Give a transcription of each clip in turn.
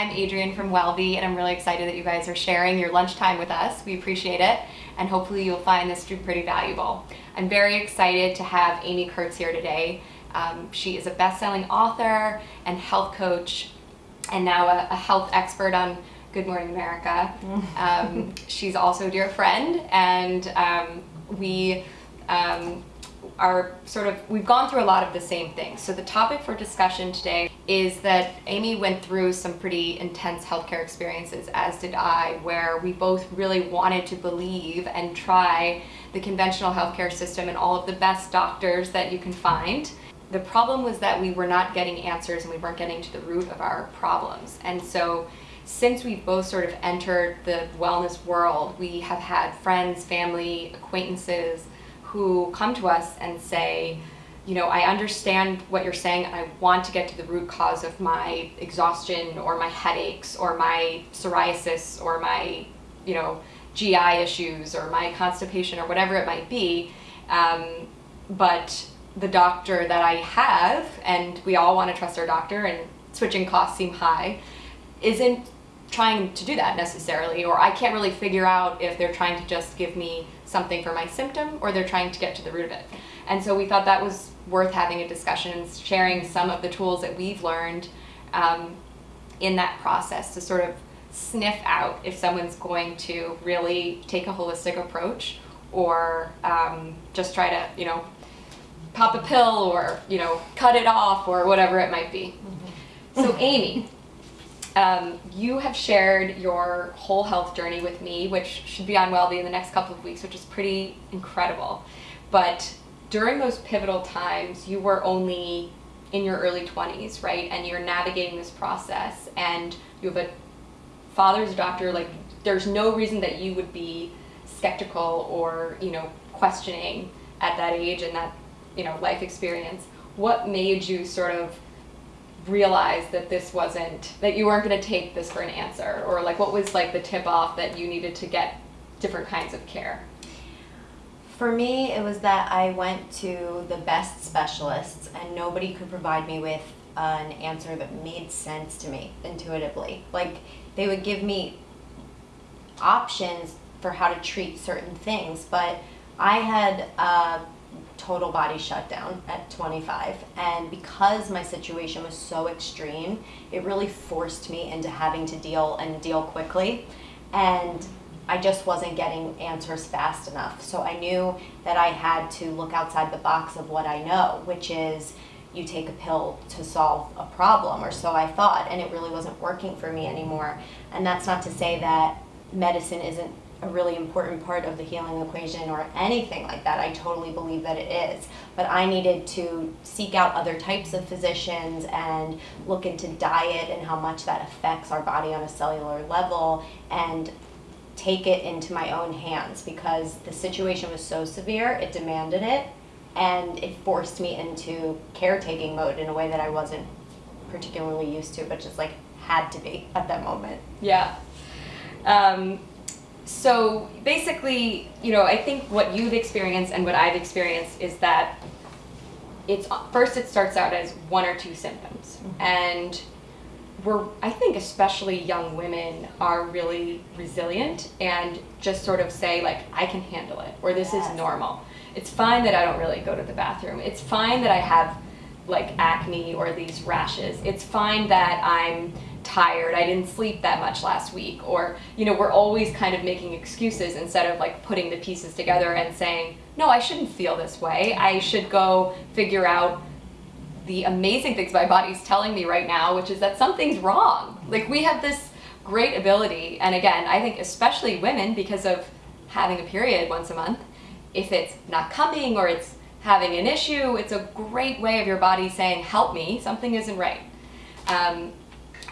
I'm Adrienne from Wellbe, and I'm really excited that you guys are sharing your lunchtime with us. We appreciate it, and hopefully you'll find this pretty valuable. I'm very excited to have Amy Kurtz here today. Um, she is a best-selling author and health coach, and now a, a health expert on Good Morning America. Um, she's also a dear friend, and um, we um, are sort of, we've gone through a lot of the same things. So the topic for discussion today is that Amy went through some pretty intense healthcare experiences, as did I, where we both really wanted to believe and try the conventional healthcare system and all of the best doctors that you can find. The problem was that we were not getting answers and we weren't getting to the root of our problems. And so since we've both sort of entered the wellness world, we have had friends, family, acquaintances, who come to us and say, you know, I understand what you're saying. I want to get to the root cause of my exhaustion or my headaches or my psoriasis or my, you know, GI issues or my constipation or whatever it might be. Um, but the doctor that I have, and we all want to trust our doctor and switching costs seem high, isn't trying to do that necessarily, or I can't really figure out if they're trying to just give me something for my symptom or they're trying to get to the root of it. And so we thought that was worth having a discussion and sharing some of the tools that we've learned um, in that process to sort of sniff out if someone's going to really take a holistic approach or um, just try to, you know, pop a pill or, you know, cut it off or whatever it might be. Mm -hmm. So Amy, um, you have shared your whole health journey with me, which should be on Wellbe in the next couple of weeks, which is pretty incredible. But during those pivotal times, you were only in your early 20s, right? And you're navigating this process and you have a father's doctor, like there's no reason that you would be skeptical or, you know, questioning at that age and that, you know, life experience. What made you sort of realize that this wasn't, that you weren't going to take this for an answer? Or like what was like the tip off that you needed to get different kinds of care? For me, it was that I went to the best specialists and nobody could provide me with an answer that made sense to me intuitively. Like they would give me options for how to treat certain things, but I had uh, total body shutdown at 25 and because my situation was so extreme it really forced me into having to deal and deal quickly and I just wasn't getting answers fast enough so I knew that I had to look outside the box of what I know which is you take a pill to solve a problem or so I thought and it really wasn't working for me anymore and that's not to say that medicine isn't a really important part of the healing equation or anything like that. I totally believe that it is. But I needed to seek out other types of physicians and look into diet and how much that affects our body on a cellular level and take it into my own hands because the situation was so severe, it demanded it, and it forced me into caretaking mode in a way that I wasn't particularly used to, but just like had to be at that moment. Yeah. Um, so basically, you know, I think what you've experienced and what I've experienced is that it's first it starts out as one or two symptoms mm -hmm. and we're I think especially young women are really resilient and just sort of say like I can handle it or this yes. is normal. It's fine that I don't really go to the bathroom. It's fine that I have like acne or these rashes. It's fine that I'm tired, I didn't sleep that much last week, or, you know, we're always kind of making excuses instead of like putting the pieces together and saying, no, I shouldn't feel this way. I should go figure out the amazing things my body's telling me right now, which is that something's wrong. Like we have this great ability, and again, I think especially women because of having a period once a month, if it's not coming or it's having an issue, it's a great way of your body saying, help me, something isn't right. Um,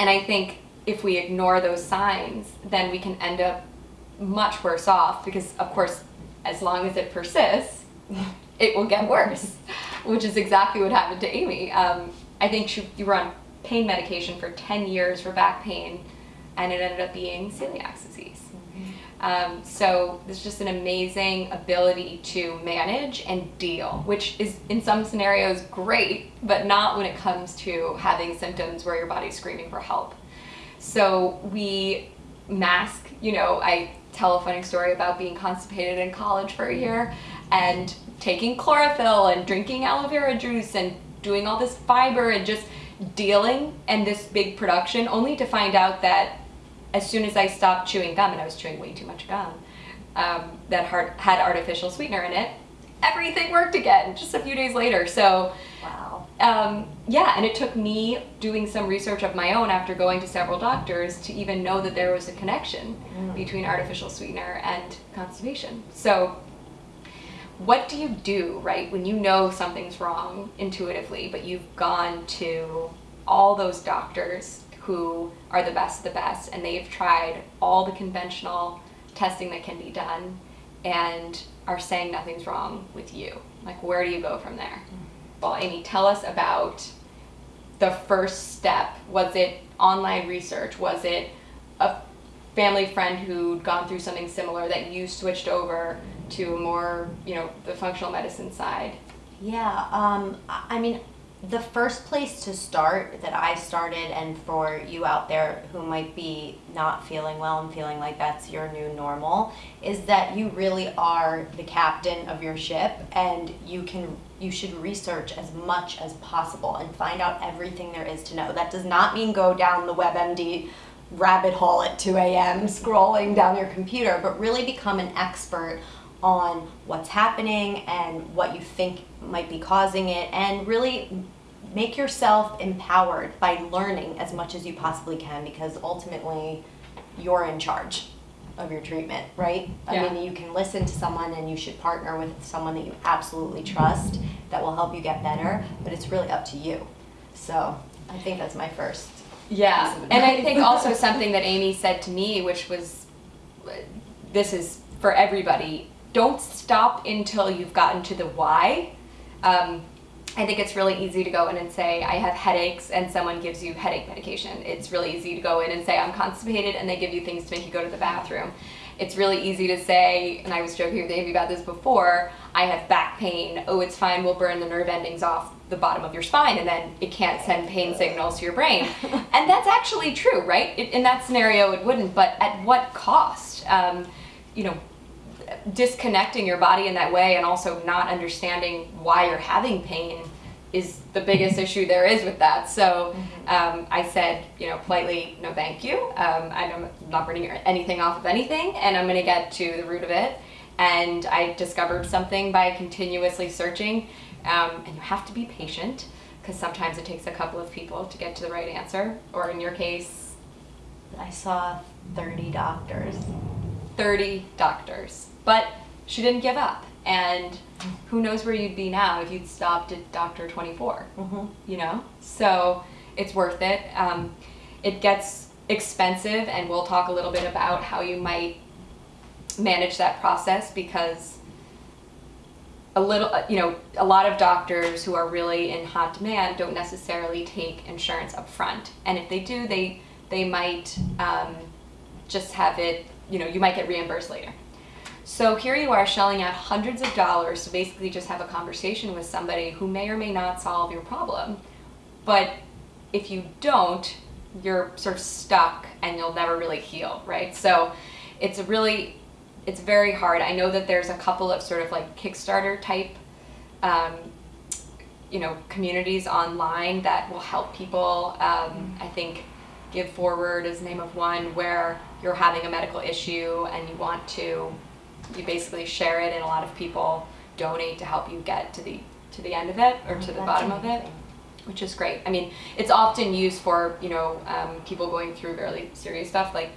and I think if we ignore those signs, then we can end up much worse off because, of course, as long as it persists, it will get worse, which is exactly what happened to Amy. Um, I think she, you were on pain medication for 10 years for back pain, and it ended up being celiac disease. Um, so there's just an amazing ability to manage and deal, which is in some scenarios great, but not when it comes to having symptoms where your body's screaming for help. So we mask, you know, I tell a funny story about being constipated in college for a year and taking chlorophyll and drinking aloe vera juice and doing all this fiber and just dealing and this big production only to find out that as soon as I stopped chewing gum, and I was chewing way too much gum, um, that had artificial sweetener in it, everything worked again just a few days later. So, wow. Um, yeah, and it took me doing some research of my own after going to several doctors to even know that there was a connection mm. between artificial sweetener and constipation. So, what do you do, right, when you know something's wrong intuitively, but you've gone to all those doctors who are the best of the best and they've tried all the conventional testing that can be done and are saying nothing's wrong with you? Like, where do you go from there? Well, Amy, tell us about the first step. Was it online research? Was it a family friend who'd gone through something similar that you switched over to more, you know, the functional medicine side? Yeah, um, I mean, the first place to start that I started, and for you out there who might be not feeling well and feeling like that's your new normal, is that you really are the captain of your ship, and you can you should research as much as possible and find out everything there is to know. That does not mean go down the WebMD rabbit hole at 2 a.m. scrolling down your computer, but really become an expert on what's happening and what you think might be causing it and really make yourself empowered by learning as much as you possibly can because ultimately you're in charge of your treatment, right? Yeah. I mean, you can listen to someone and you should partner with someone that you absolutely trust that will help you get better, but it's really up to you. So I think that's my first. Yeah, and I think also something that Amy said to me, which was uh, this is for everybody don't stop until you've gotten to the why. Um, I think it's really easy to go in and say, I have headaches, and someone gives you headache medication. It's really easy to go in and say, I'm constipated, and they give you things to make you go to the bathroom. It's really easy to say, and I was joking with Amy about this before, I have back pain. Oh, it's fine, we'll burn the nerve endings off the bottom of your spine, and then it can't send pain signals to your brain. and that's actually true, right? It, in that scenario, it wouldn't, but at what cost? Um, you know, disconnecting your body in that way and also not understanding why you're having pain is the biggest issue there is with that. So mm-hmm. um, I said, you know, politely, no thank you. Um, I'm not burning anything off of anything and I'm going to get to the root of it. And I discovered something by continuously searching. Um, and you have to be patient because sometimes it takes a couple of people to get to the right answer. Or in your case, I saw 30 doctors. 30 doctors. But she didn't give up. And who knows where you'd be now if you'd stopped at Doctor 24, mm-hmm. you know? So it's worth it. Um, it gets expensive, and we'll talk a little bit about how you might manage that process because a little, you know, a lot of doctors who are really in hot demand don't necessarily take insurance up front. And if they do, they, they might um, just have it, you know, you might get reimbursed later. So here you are shelling out hundreds of dollars to basically just have a conversation with somebody who may or may not solve your problem. But if you don't, you're sort of stuck and you'll never really heal, right? So it's really, it's very hard. I know that there's a couple of sort of like Kickstarter type, um, you know, communities online that will help people. Um, I think Give Forward is the name of one where you're having a medical issue and you want to you basically share it and a lot of people donate to help you get to the to the end of it or to the bottom of it which is great. I mean it's often used for you know um, people going through really serious stuff like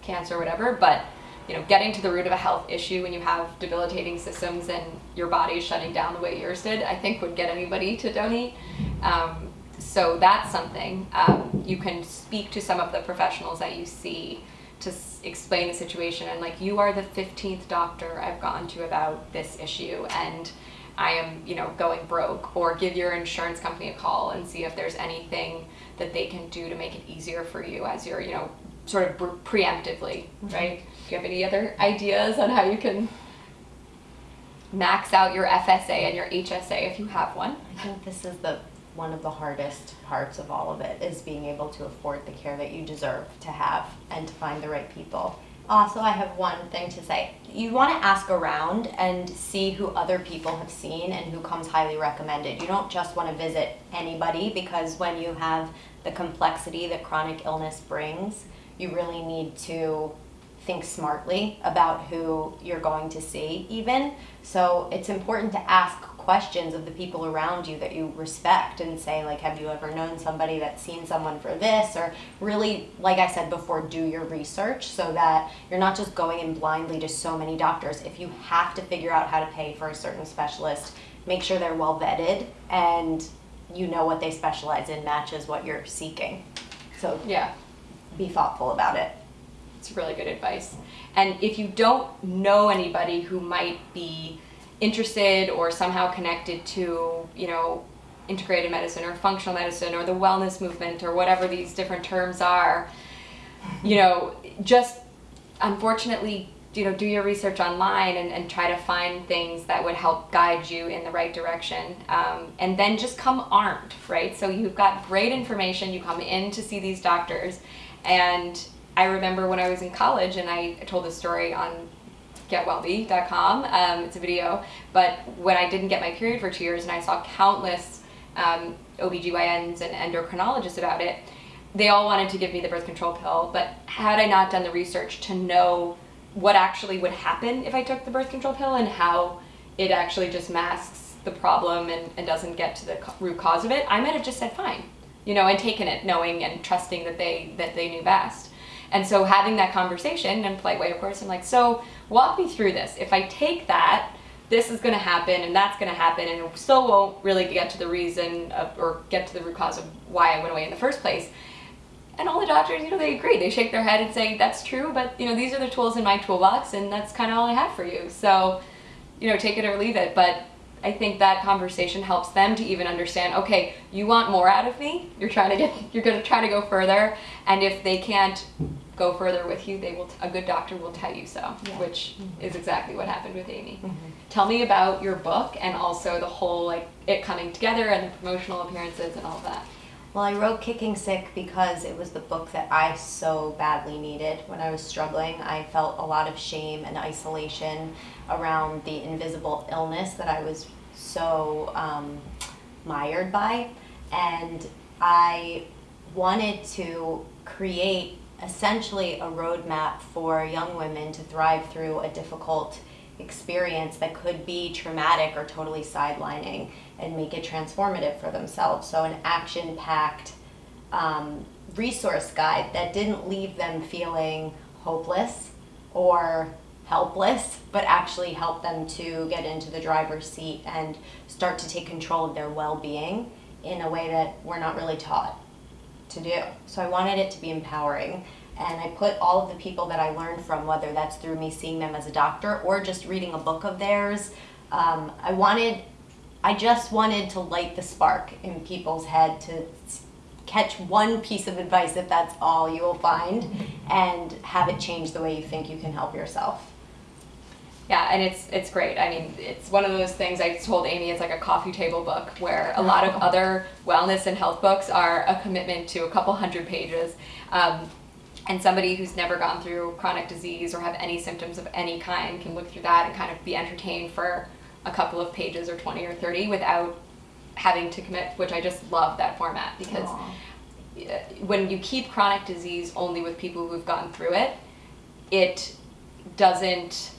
cancer or whatever but you know getting to the root of a health issue when you have debilitating systems and your body is shutting down the way yours did i think would get anybody to donate. Um, so that's something. Um, you can speak to some of the professionals that you see to explain the situation and like you are the 15th doctor I've gone to about this issue and I am you know going broke or give your insurance company a call and see if there's anything that they can do to make it easier for you as you're you know sort of preemptively mm-hmm. right do you have any other ideas on how you can max out your FSA and your HSA if you have one I think this is the one of the hardest parts of all of it is being able to afford the care that you deserve to have and to find the right people. Also, I have one thing to say. You want to ask around and see who other people have seen and who comes highly recommended. You don't just want to visit anybody because when you have the complexity that chronic illness brings, you really need to think smartly about who you're going to see even. So it's important to ask questions of the people around you that you respect and say like have you ever known somebody that's seen someone for this? Or really like i said before do your research so that you're not just going in blindly to so many doctors. If you have to figure out how to pay for a certain specialist make sure they're well vetted and you know what they specialize in matches what you're seeking. So Yeah, be thoughtful about it. It's really good advice. And if you don't know anybody who might be interested or somehow connected to, you know, integrated medicine or functional medicine or the wellness movement or whatever these different terms are, you know, just unfortunately, you know, do your research online and, and try to find things that would help guide you in the right direction. Um, and then just come armed, right? So you've got great information, you come in to see these doctors, and I remember when I was in college and I told this story on getwellbe.com. Um, it's a video, but when I didn't get my period for two years and I saw countless um, OBGYNs and endocrinologists about it, they all wanted to give me the birth control pill, but had I not done the research to know what actually would happen if I took the birth control pill and how it actually just masks the problem and, and doesn't get to the root cause of it, I might have just said fine, you know, and taken it knowing and trusting that they that they knew best. And so having that conversation in a polite way, of course, I'm like, so walk me through this. If I take that, this is going to happen and that's going to happen and it still won't really get to the reason of, or get to the root cause of why I went away in the first place. And all the doctors, you know, they agree. They shake their head and say, that's true, but, you know, these are the tools in my toolbox and that's kind of all I have for you. So, you know, take it or leave it. But I think that conversation helps them to even understand, okay, you want more out of me? You're trying to get, you're going to try to go further. And if they can't go further with you, they will, a good doctor will tell you so, Yeah. which is exactly what happened with Amy. Mhm. Tell me about your book and also the whole, like, it coming together and the promotional appearances and all that. Well, I wrote Kicking Sick because it was the book that I so badly needed when I was struggling. I felt a lot of shame and isolation around the invisible illness that I was so um, mired by. And I wanted to create essentially a roadmap for young women to thrive through a difficult experience that could be traumatic or totally sidelining and make it transformative for themselves. So, an action packed um, resource guide that didn't leave them feeling hopeless or helpless, but actually help them to get into the driver's seat and start to take control of their well being in a way that we're not really taught to do. So I wanted it to be empowering. And I put all of the people that I learned from, whether that's through me seeing them as a doctor or just reading a book of theirs, um, I wanted, I just wanted to light the spark in people's head to catch one piece of advice, if that's all you will find, and have it change the way you think you can help yourself. Yeah, and it's it's great. I mean, it's one of those things I told Amy it's like a coffee table book where a lot of other wellness and health books are a commitment to a couple hundred pages. Um, and somebody who's never gone through chronic disease or have any symptoms of any kind can look through that and kind of be entertained for a couple of pages or 20 or 30 without having to commit, which I just love that format because Aw. uh, when you keep chronic disease only with people who've gone through it, it doesn't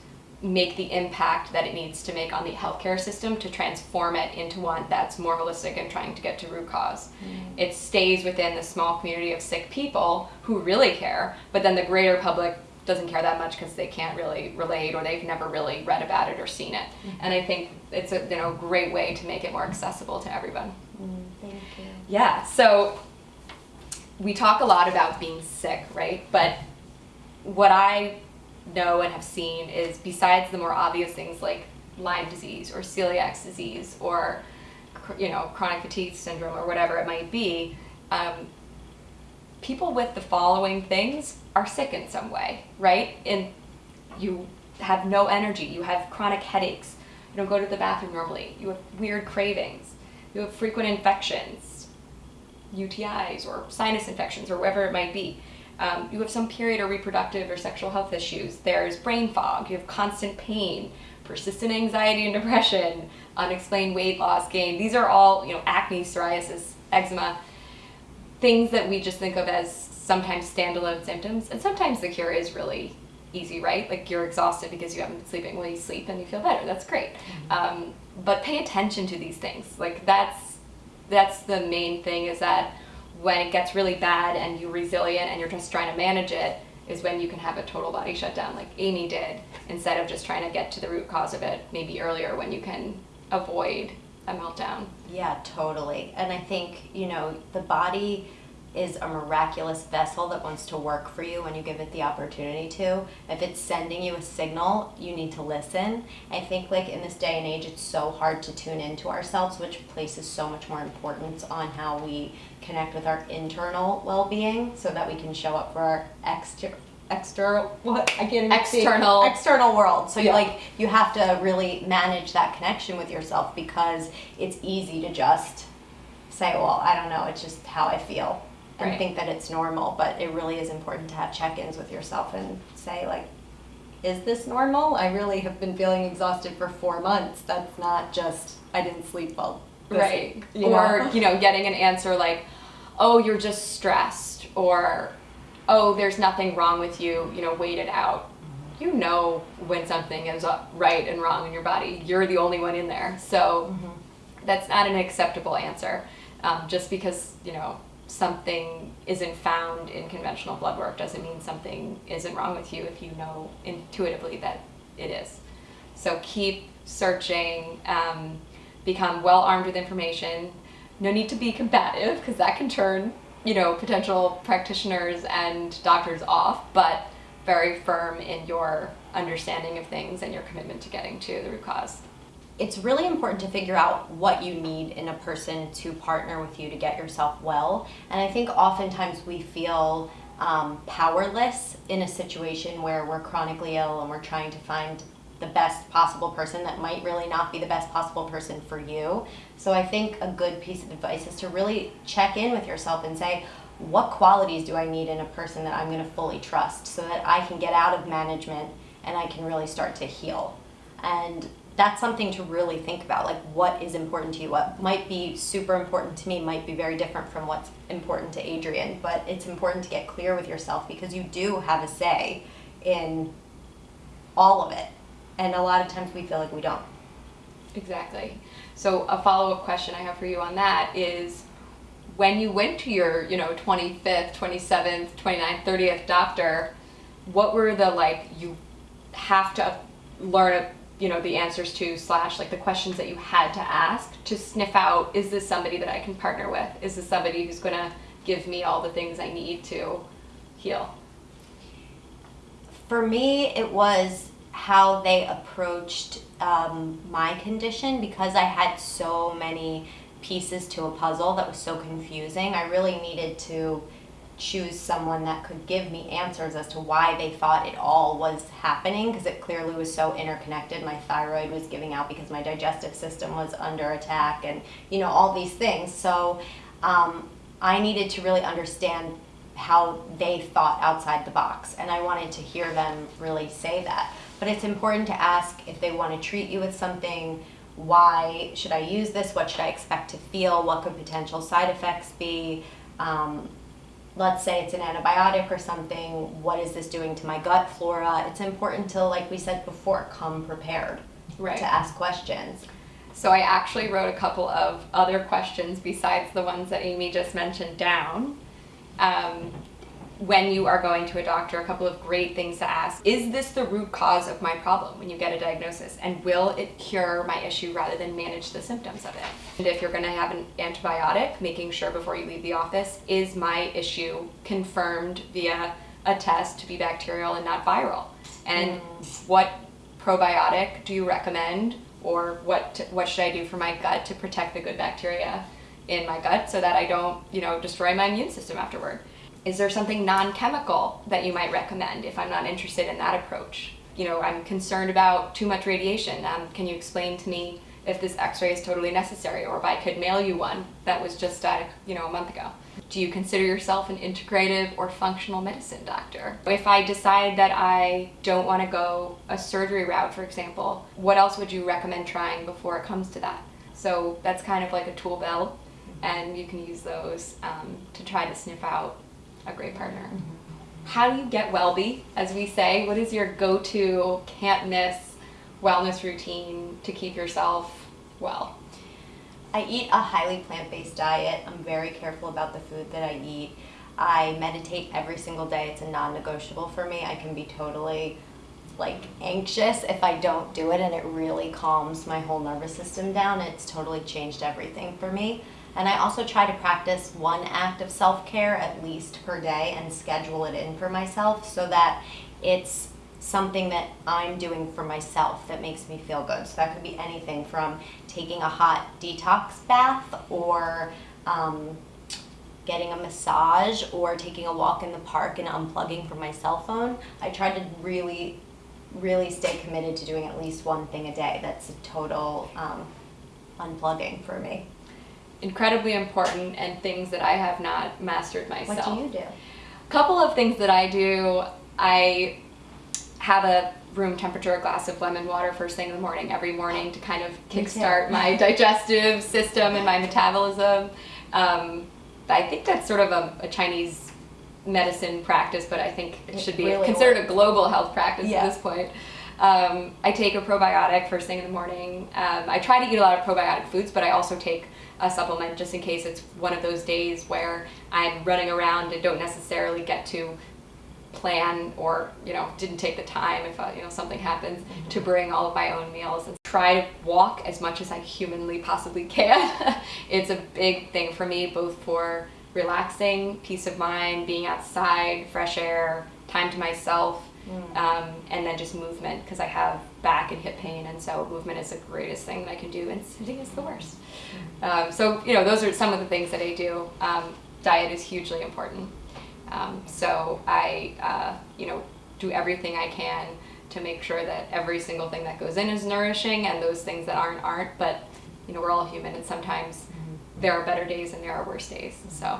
make the impact that it needs to make on the healthcare system to transform it into one that's more holistic and trying to get to root cause. It stays within the small community of sick people who really care, but then the greater public doesn't care that much because they can't really relate or they've never really read about it or seen it. And I think it's a you know great way to make it more accessible to everyone. Mm, thank you. Yeah, so we talk a lot about being sick, right? But what I know and have seen is besides the more obvious things like Lyme disease or celiac disease or you know chronic fatigue syndrome or whatever it might be, um, people with the following things are sick in some way, right? And you have no energy, you have chronic headaches, you don't go to the bathroom normally, you have weird cravings. You have frequent infections, UTIs or sinus infections or whatever it might be. Um, you have some period or reproductive or sexual health issues. There's brain fog. You have constant pain, persistent anxiety and depression, unexplained weight loss gain. These are all, you know, acne, psoriasis, eczema, things that we just think of as sometimes standalone symptoms. And sometimes the cure is really easy, right? Like you're exhausted because you haven't been sleeping. Well, you sleep and you feel better. That's great. Mm-hmm. Um, but pay attention to these things. Like that's that's the main thing is that when it gets really bad and you're resilient and you're just trying to manage it is when you can have a total body shutdown like Amy did instead of just trying to get to the root cause of it maybe earlier when you can avoid a meltdown. Yeah, totally. And I think, you know, the body is a miraculous vessel that wants to work for you when you give it the opportunity to. If it's sending you a signal, you need to listen. I think like in this day and age it's so hard to tune into ourselves, which places so much more importance on how we connect with our internal well-being so that we can show up for our external external what I can't external external world. So yeah. you like you have to really manage that connection with yourself because it's easy to just say, well, I don't know, it's just how I feel and right. think that it's normal, but it really is important to have check-ins with yourself and say like, is this normal? I really have been feeling exhausted for four months. That's not just I didn't sleep well. right. Week, you or know? you know, getting an answer like, oh, you're just stressed, or oh, there's nothing wrong with you. You know, wait it out. You know when something is right and wrong in your body. You're the only one in there. So mm-hmm. that's not an acceptable answer. Um, just because you know something isn't found in conventional blood work doesn't mean something isn't wrong with you if you know intuitively that it is. So keep searching, um, become well armed with information. No need to be combative because that can turn, you know, potential practitioners and doctors off, but very firm in your understanding of things and your commitment to getting to the root cause it's really important to figure out what you need in a person to partner with you to get yourself well. And I think oftentimes we feel um, powerless in a situation where we're chronically ill and we're trying to find the best possible person that might really not be the best possible person for you. So I think a good piece of advice is to really check in with yourself and say, what qualities do I need in a person that I'm going to fully trust so that I can get out of management and I can really start to heal. And that's something to really think about like what is important to you? What might be super important to me might be very different from what's important to Adrienne but it's important to get clear with yourself because you do have a say in all of it. And a lot of times we feel like we don't. Exactly. So a follow-up question i have for you on that is when you went to your you know 25th 27th 29th 30th doctor what were the like you have to learn you know the answers to slash like the questions that you had to ask to sniff out is this somebody that i can partner with? Is this somebody who's going to give me all the things i need to heal? For me it was how they approached um, my condition because i had so many pieces to a puzzle that was so confusing. I really needed to choose someone that could give me answers as to why they thought it all was happening because it clearly was so interconnected. My thyroid was giving out because my digestive system was under attack and, you know, all these things. So um, I needed to really understand how they thought outside the box and I wanted to hear them really say that. But it's important to ask if they want to treat you with something, why should I use this? What should I expect to feel? What could potential side effects be? Um, let's say it's an antibiotic or something, what is this doing to my gut flora? It's important to, like we said before, come prepared right. to ask questions. So I actually wrote a couple of other questions besides the ones that Amy just mentioned down. Um, when you are going to a doctor, a couple of great things to ask. Is this the root cause of my problem when you get a diagnosis? And will it cure my issue rather than manage the symptoms of it? And if you're gonna have an antibiotic, making sure before you leave the office, is my issue confirmed via a test to be bacterial and not viral? And mm. what probiotic do you recommend? Or what, what should I do for my gut to protect the good bacteria in my gut so that I don't, you know, destroy my immune system afterward? Is there something non-chemical that you might recommend if I'm not interested in that approach? You know, I'm concerned about too much radiation. Um, can you explain to me if this x-ray is totally necessary or if I could mail you one that was just uh, you know a month ago. Do you consider yourself an integrative or functional medicine doctor? If I decide that I don't want to go a surgery route, for example, what else would you recommend trying before it comes to that? So that's kind of like a tool belt and you can use those um, to try to sniff out a great partner. How do you get Wellbe, as we say? What is your go-to can't miss wellness routine to keep yourself well? I eat a highly plant-based diet. I'm very careful about the food that I eat. I meditate every single day. It's a non-negotiable for me. I can be totally like anxious if I don't do it and it really calms my whole nervous system down. It's totally changed everything for me. And I also try to practice one act of self-care at least per day and schedule it in for myself so that it's something that I'm doing for myself that makes me feel good. So that could be anything from taking a hot detox bath or um, getting a massage or taking a walk in the park and unplugging from my cell phone. I try to really, really stay committed to doing at least one thing a day. That's a total um, unplugging for me. Incredibly important and things that I have not mastered myself. What do you do? A couple of things that I do, I have a room temperature glass of lemon water first thing in the morning every morning to kind of kickstart my digestive system and my metabolism. Um, I think that's sort of a, a, Chinese medicine practice, but I think it should be really considered works. a global health practice yeah. at this point. Um, I take a probiotic first thing in the morning. Um, I try to eat a lot of probiotic foods, but I also take a supplement just in case it's one of those days where I'm running around and don't necessarily get to plan or you know didn't take the time if uh, you know something happens mm -hmm. to bring all of my own meals and try to walk as much as I humanly possibly can. it's a big thing for me both for relaxing, peace of mind, being outside, fresh air, time to myself, mm. um, and then just movement because I have back and hip pain and so movement is the greatest thing that I can do and sitting is the worst. Mm. Um, so you know those are some of the things that I do. Um, diet is hugely important. Um, so I, uh, you know, do everything I can to make sure that every single thing that goes in is nourishing and those things that aren't, aren't. But, you know, we're all human and sometimes mm -hmm. there are better days and there are worse days. So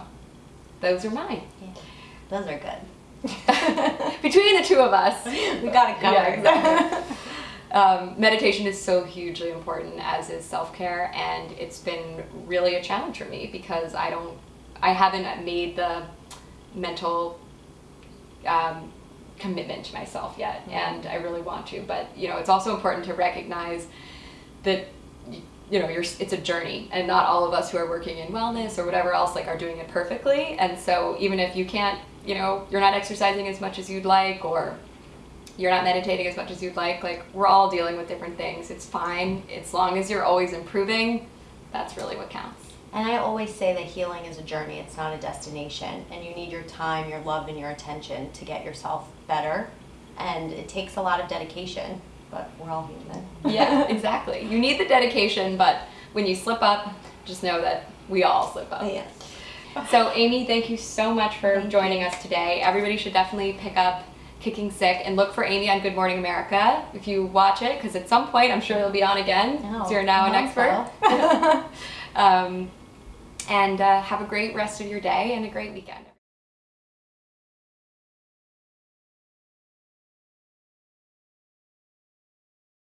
those are mine. Yeah. Those are good. Between the two of us. We got it covered. Yeah, exactly. Um, meditation is so hugely important as is self-care and it's been really a challenge for me because I don't I haven't made the mental um, commitment to myself yet, mm-hmm. and I really want to. But you know, it's also important to recognize that you know, you're, it's a journey, and not all of us who are working in wellness or whatever else like are doing it perfectly. And so, even if you can't, you know, you're not exercising as much as you'd like, or you're not meditating as much as you'd like, like we're all dealing with different things. It's fine as long as you're always improving. That's really what counts. And I always say that healing is a journey, it's not a destination. And you need your time, your love, and your attention to get yourself better. And it takes a lot of dedication, but we're all human. yeah, exactly. You need the dedication, but when you slip up, just know that we all slip up. Yes. So Amy, thank you so much for thank joining you. us today. Everybody should definitely pick up Kicking Sick and look for Amy on Good Morning America if you watch it, because at some point I'm sure it'll be on again, no, so you're now an expert. So. um, and uh, have a great rest of your day and a great weekend.